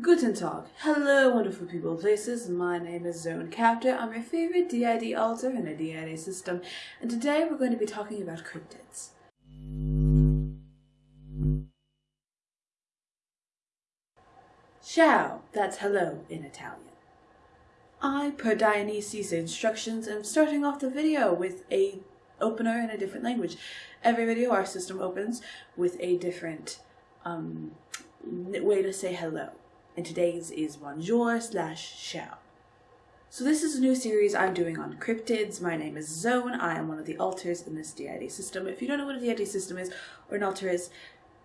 Guten Tag. Hello, wonderful people places. My name is Zone Captor. I'm your favorite DID alter in a DID system, and today we're going to be talking about cryptids. Ciao, that's hello in Italian. I, per Dionysius' instructions, am starting off the video with a opener in a different language. Every video our system opens with a different um, way to say hello. And today's is bonjour slash ciao. So this is a new series I'm doing on cryptids. My name is Zone. I am one of the alters in this DID system. If you don't know what a DID system is or an alter is,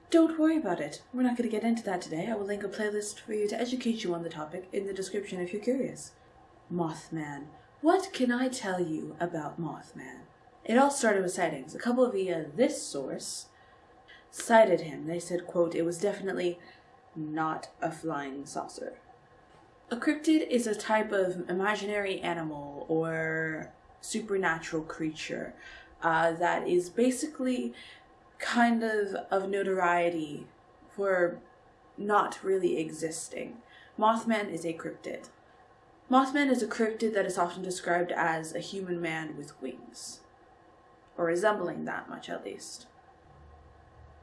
don't worry about it. We're not going to get into that today. I will link a playlist for you to educate you on the topic in the description if you're curious. Mothman. What can I tell you about Mothman? It all started with sightings. A couple via this source cited him. They said, quote, it was definitely not a flying saucer. A cryptid is a type of imaginary animal or supernatural creature uh, that is basically kind of of notoriety for not really existing. Mothman is a cryptid. Mothman is a cryptid that is often described as a human man with wings, or resembling that much at least.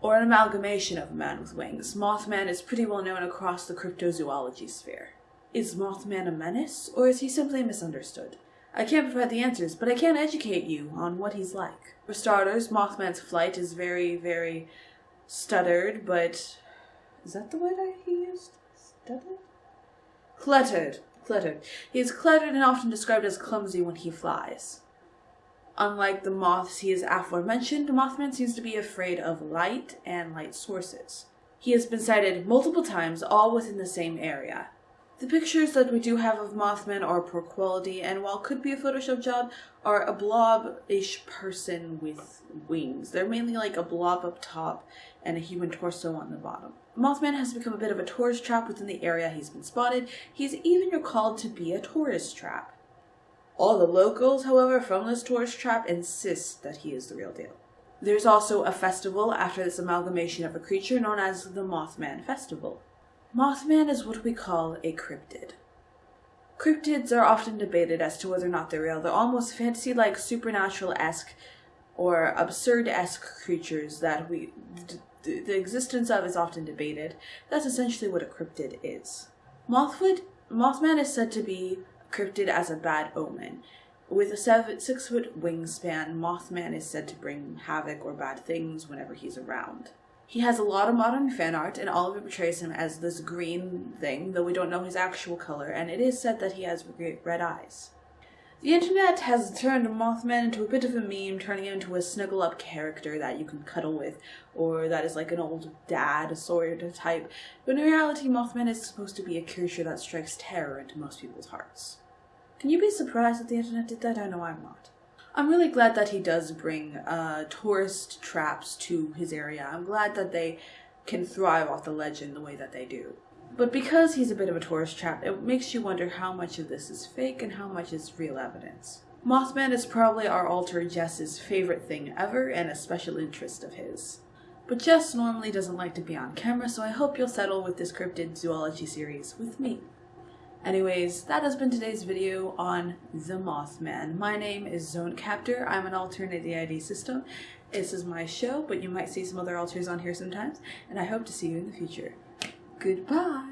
Or an amalgamation of a man with wings. Mothman is pretty well known across the cryptozoology sphere. Is Mothman a menace, or is he simply misunderstood? I can't provide the answers, but I can educate you on what he's like. For starters, Mothman's flight is very, very stuttered, but is that the word I he used? Stuttered? Cluttered. Cluttered. He is cluttered and often described as clumsy when he flies. Unlike the moths he is aforementioned, Mothman seems to be afraid of light and light sources. He has been sighted multiple times, all within the same area. The pictures that we do have of Mothman are poor quality, and while could be a Photoshop job, are a blob-ish person with wings. They're mainly like a blob up top and a human torso on the bottom. Mothman has become a bit of a tourist trap within the area he's been spotted. He's even recalled to be a tourist trap. All the locals, however, from this tourist trap insist that he is the real deal. There's also a festival after this amalgamation of a creature known as the Mothman Festival. Mothman is what we call a cryptid. Cryptids are often debated as to whether or not they're real. They're almost fantasy-like, supernatural-esque, or absurd-esque creatures that we the, existence of is often debated. That's essentially what a cryptid is. Mothwood, Mothman is said to be cryptid as a bad omen. With a seven, six foot wingspan, Mothman is said to bring havoc or bad things whenever he's around. He has a lot of modern fan art, and all of it portrays him as this green thing, though we don't know his actual color, and it is said that he has red eyes. The internet has turned Mothman into a bit of a meme, turning him into a snuggle up character that you can cuddle with, or that is like an old dad sort of type. But in reality, Mothman is supposed to be a creature that strikes terror into most people's hearts. Can you be surprised that the internet did that? I know I'm not. I'm really glad that he does bring uh, tourist traps to his area. I'm glad that they can thrive off the legend the way that they do. But because he's a bit of a tourist trap, it makes you wonder how much of this is fake and how much is real evidence. Mothman is probably our alter Jess's favorite thing ever and a special interest of his. But Jess normally doesn't like to be on camera, so I hope you'll settle with this cryptid zoology series with me. Anyways, that has been today's video on the Mothman. My name is Zone Captor. I'm an alternate DID system. This is my show, but you might see some other alters on here sometimes, and I hope to see you in the future. Goodbye!